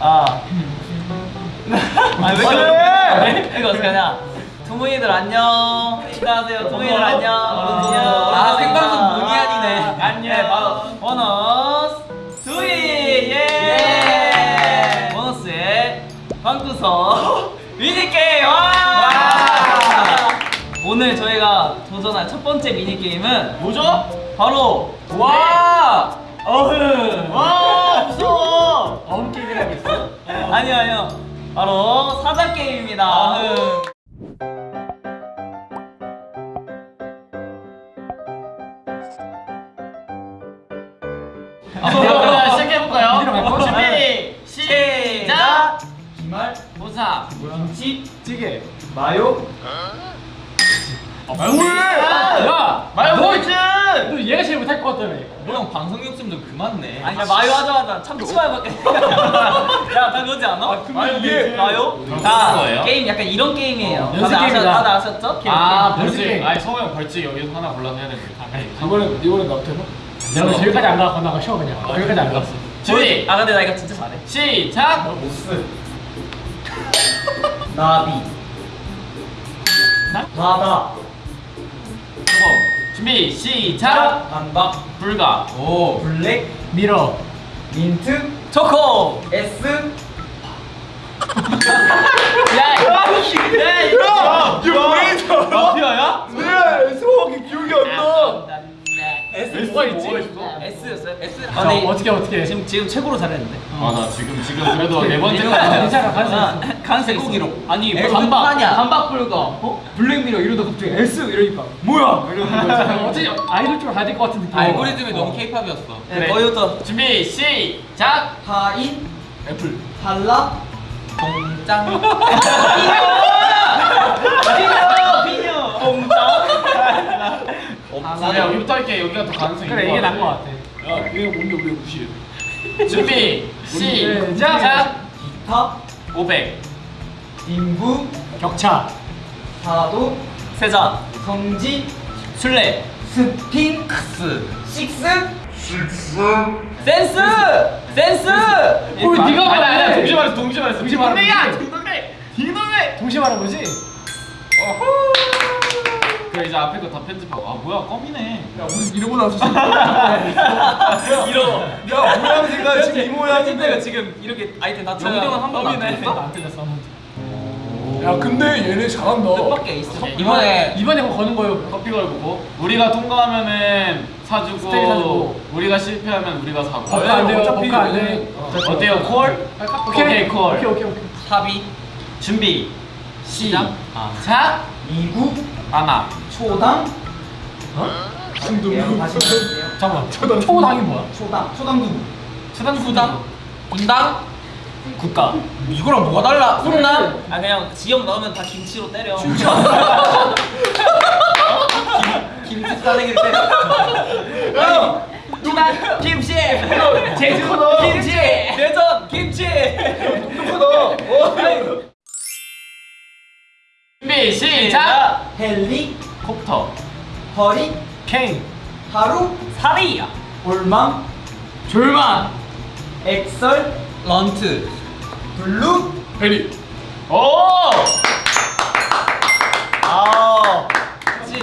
아. 아왜 이렇게 이거 어떻게 하냐? 두무이들 안녕. 인사하세요. 두무이들 안녕. 안녕. 아, 생방송 문희안이네. 안녕. 네, 바로 보너스 두이 예. 보너스의 방구석 미니게임 와! 오늘 저희가 도전할 첫 번째 미니게임은 뭐죠? 바로 와! 바로 사자 게임입니다. 어흥 자, 시작해볼까요? 준비 시작! 기말 보사 김치 찌개 마요 야! 마요 너! 너 얘가 제일 못할 것 같다며 뭐형 방송 욕심 좀 그만 내 아니 야, 마요 하자마자 참치 마요밖에 야다 그러지 않아? 마요 이게 마요? 거예요? 게임 약간 이런 게임이에요 어. 다들 아셨죠? 아. 벌칙. 아니 성우 형 벌칙 여기서 하나 골라서 해야 되는데 이번엔 이번엔 나부터 해봐 내가 저기까지 안 가고 나가 쉬어 그냥 여기까지 안 갔어 준비 아 근데 나 이거 진짜 잘해 시작 나비 바다 수고 준비 시작! 반박. 불가. 오 블랙. 밀어 민트. 초코. S. 야, 야, 이거 왜 이래 마피아야? 네 소화기 기억이 S 뭐가 있지? S였어요? S 자 어떻게 어떻게? 지금 지금 최고로 잘했는데? 아 나 지금 지금 그래도 네 번째 괜찮아, 있어. 간세 고기로 아니 S 반박. 반박 불가. 어? 블랙미러 이러다 갑자기 S 이러니까 뭐야? 이러는 거지 어떻게 아이돌 쪽으로 가야 될 것 같은 느낌 알고리즘이 너무 케이팝이었어. 네, 거기부터 준비 시작! 하인 애플. 발라 동짱. 비녀 공장 아, 야 여기부터 할게 여기가 더 가능성이 그래 있는 이게 것 나은 것 같아. 야 이게 뭔데 우리 무시해 준비 시작. 기타 500 인부 격차. 파도 세자. 성지 술래. 스핑크스. 식스? 센스! 센스! 어, 네가 말해. 동시에 말했어 동시에 말했어 동시에 되지. 딩동댕 딩동댕 동시에 말한 거지? 그래 이제 앞에 거 다 편집하고. 아 뭐야 껌이네. 야 우리 이러고 나왔어 이러. 야 모양 생각 지금 이 모양인데. 지금 이렇게 아이템 다 영대 형은 한 번도 안 껌이네. 틀렸어? 안야 근데 얘네 잘한다. 뜻밖의 에이스 이번에 이번에 뭐 거는 거요. 커피 걸고. 우리가 통과하면은 사주고, 사주고. 우리가 실패하면 우리가 사고. 버카 안 돼요. 어차피 버카 안 돼. 어때요? 콜? 오케이, 콜. 오케이 오케이 오케이. 탑이 준비. 시작. 자 미국 하나 초당 다시 해볼게요. 잠깐만 초당 초당이 뭐야? 초당 초당 누구 수당 수당 분당 국가 이거랑 뭐가 달라? 훈남? 아 그냥 지역 넣으면 다 김치로 때려. 김, 김치 싸대기를 때려. 김치. 제주 김치. 준비 시작 헬리콥터 콥터 허리 케인 하루 사리야 올망 졸망 엑설 런트 블루 베리 오 아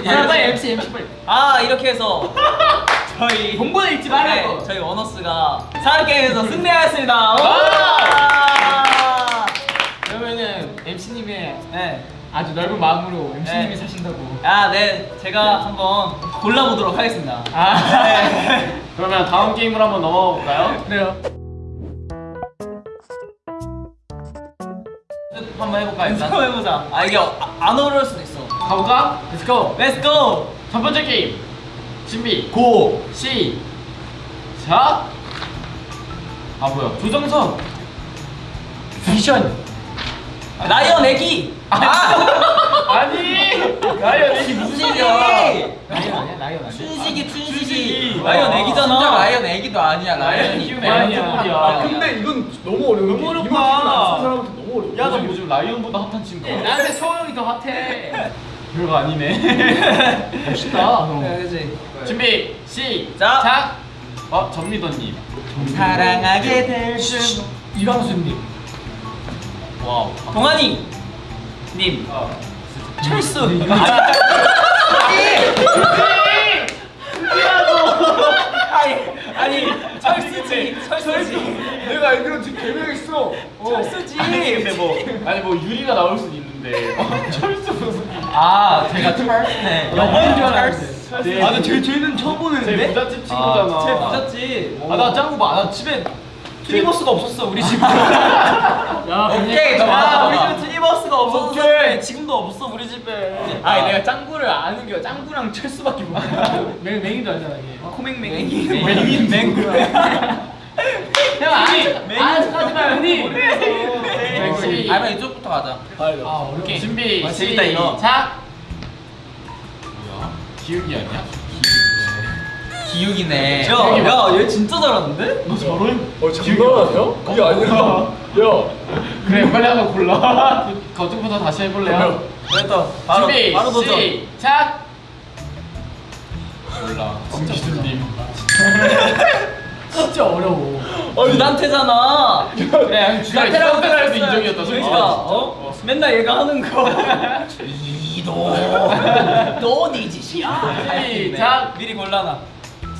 야, 빨리 MC MC 빨리 아 이렇게 해서 저희 읽지 말라고. 네, 저희 원어스가 사람 게임에서 승리하였습니다. 와! 그러면은 MC님의 네. 아주 넓은 마음으로 MC님이 네. 사신다고 아, 네. 제가 한번 골라보도록 하겠습니다. 아. 네. 그러면 다음 게임으로 한번 넘어가 볼까요? 그래요 한번 해볼까요 일단? 한번 해보자. 아, 이게 아, 안 어려울 수도 있어. 가볼까? Let's go Let's go! 첫 번째 게임 준비 고! 시작 아 뭐야 조정석 미션 라이언 애기! 아! 아니! 라이언 애기 무슨 춘식이! 소리야? 라이언 아니야? 라이언 아니야? 춘식이, 춘식이! 라이언 아, 애기잖아. 진짜 라이언 애기도 아니야, 라이언이 키우는 고양이야. 애기 소리야 아 근데 이건 너무 어려워. 너무 어렵다. 너무 어려워. 야너 요즘 라이언보다 핫한 친구. 나한테 서영이 더 핫해. 별거 아니네. 멋있다. 너 네, 그치. 준비 시작. 어 전미도님. 사랑하게 될 줄. 이광수님. wow. 동환이 님. 철수. 아니 아니 철수지 철수지 내가 알기로 지금 개명했어. 철수지. 근데 뭐 아니 뭐 유리가 나올 수도 있는데 철수 무슨 아, 제가 철? 네. 영어인 줄 알았는데. 네. 아, 근데 쟤 쟤는 처음 보는데. 쟤 부잣집 친구잖아. 쟤 부잣집. 아, 나 짱구 봐. 나 집에 투니버스가 없었어 우리 집. 야, 오케이. 그냥 아, 봐. 우리 집에 투니버스가 없었어. 오케이. 지금도 없어 우리 집에. 아, 내가 짱구를 아는 게 짱구랑 철수밖에 몰라. 맹 맹이도 알잖아 이게. 코맹맹이. 맹인 맹구. 형 아직 아직 하지 마요 형님. 아니면 이쪽부터 가자. 아 어렵게. 준비 아. 시작 기욱이 아니야? 기욱이네. 야, 야, 얘 진짜 잘하는데? 너 저런? 어, 장난하냐? 그게 아니라. 야. 그래 빨리 한번 골라 거쪽부터 다시 해볼래요? 됐다. 바로 준비 바로 도전. 시작 몰라 김기준님 진짜 어려워. 부단태잖아. 그래 주단태라고 생각해도 인정이었다 솔직히 그러니까 어? 맨날 얘가 하는 거. 이도 너네 짓이야. 시작 미리 골라놔.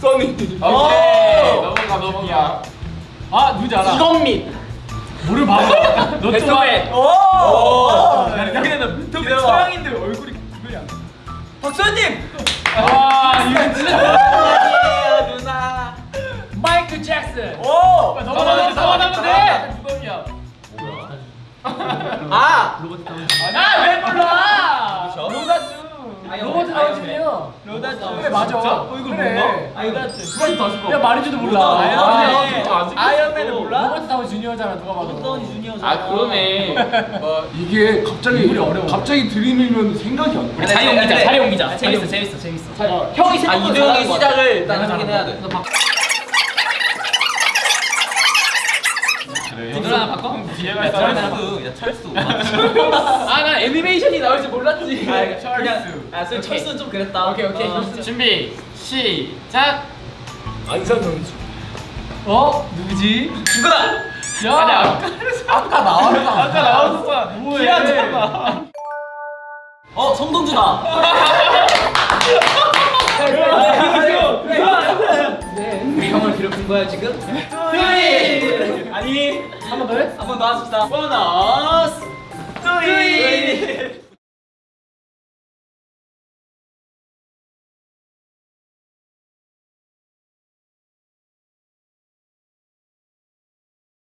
써니. 오케이 오! 넘어가 넘어가 아 누군지 알아. 이건민 물을 봐봐. 너 베토벤. 오. 나 베토벤 서양인데 얼굴이 구별이 안 돼. 박수현님. 아 이거 진짜. 누나. 마이클 잭슨. 오. 더 받으면 더 받으면 돼. 두번이야 아. 아왜 다운슨이요. 로다주. 그래 맞아. 어 이거 그래. 뭔가? 로다주. 야 말해줘도 몰라. 로다. 아, 아이언맨. 아이언맨을 몰라? 로버트 다우니 주니어잖아 누가 봐도. 로버트 다우니 주니어잖아. 아 그러네 뭐 이게 갑자기. 갑자기 들이밀면 생각이 안 나. 자리 옮기자. 자리 옮기자. 재밌어, 재밌어, 재밌어. 형이 아 이도영의 시작을 일단 하긴 해야 돼. 그래 뒷줄 하나 바꿔? 뒤에가 야, 철수. 야 철수. 아 나 애니메이션이 나올 줄 몰랐지 아, 그냥 아, 쏠 철수는 좀 그랬다. 오케이 오케이 어. 준비 시작 안산 선수. 어 누구지? 누구다? 야. 아니 아까 아까 나왔어. 아까 나왔었어 뭐해? 기하잖아. 어 성동주다. 형을 괴롭힌 거야 지금? 뚜이 아니 한 번 더 해? 한 번 더 합시다. 보너스 뚜이